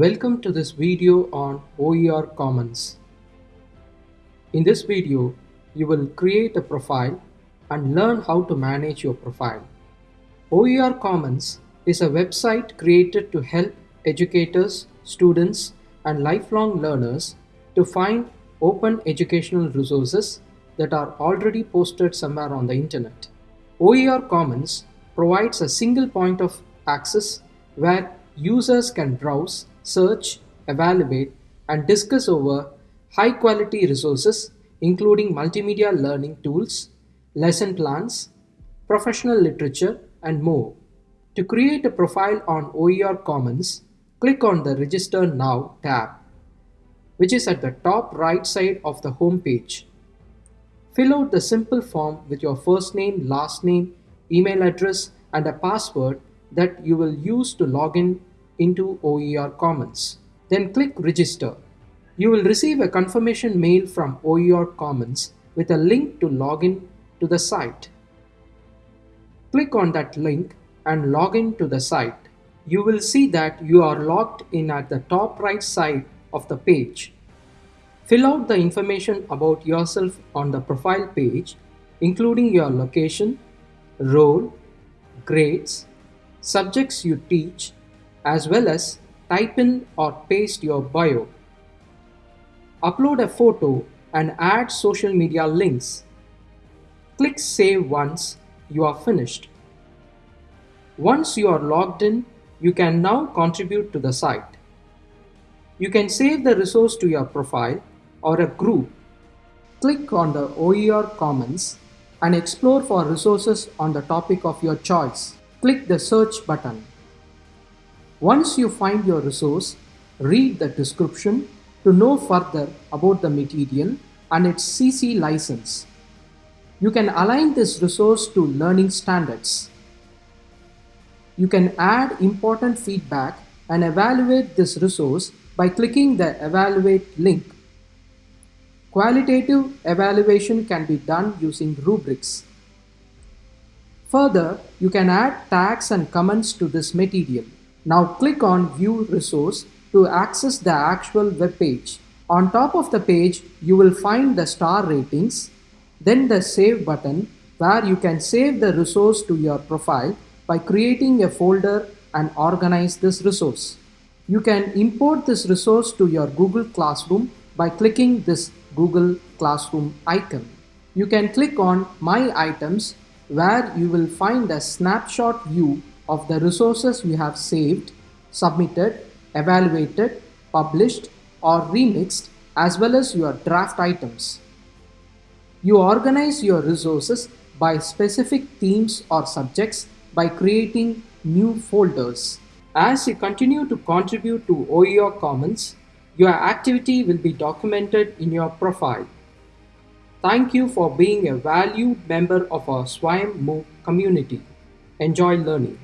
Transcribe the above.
Welcome to this video on OER Commons. In this video, you will create a profile and learn how to manage your profile. OER Commons is a website created to help educators, students, and lifelong learners to find open educational resources that are already posted somewhere on the internet. OER Commons provides a single point of access where users can browse, search, evaluate, and discuss over high quality resources including multimedia learning tools, lesson plans, professional literature, and more. To create a profile on OER Commons, click on the Register Now tab, which is at the top right side of the home page. Fill out the simple form with your first name, last name, email address, and a password that you will use to log in into OER Commons. Then click Register. You will receive a confirmation mail from OER Commons with a link to log in to the site. Click on that link and log in to the site. You will see that you are logged in at the top right side of the page. Fill out the information about yourself on the profile page, including your location, role, grades, subjects you teach, as well as type in or paste your bio. Upload a photo and add social media links. Click Save once you are finished. Once you are logged in, you can now contribute to the site. You can save the resource to your profile or a group. Click on the OER Commons and explore for resources on the topic of your choice. Click the search button. Once you find your resource, read the description to know further about the material and its CC license. You can align this resource to learning standards. You can add important feedback and evaluate this resource by clicking the Evaluate link. Qualitative evaluation can be done using rubrics. Further, you can add tags and comments to this material. Now click on View Resource to access the actual web page. On top of the page, you will find the star ratings, then the Save button where you can save the resource to your profile by creating a folder and organize this resource. You can import this resource to your Google Classroom by clicking this Google Classroom icon. You can click on My Items where you will find a snapshot view of the resources you have saved, submitted, evaluated, published or remixed as well as your draft items. You organize your resources by specific themes or subjects by creating new folders. As you continue to contribute to OER Commons, your activity will be documented in your profile. Thank you for being a valued member of our SWAYAM MOOC community. Enjoy learning.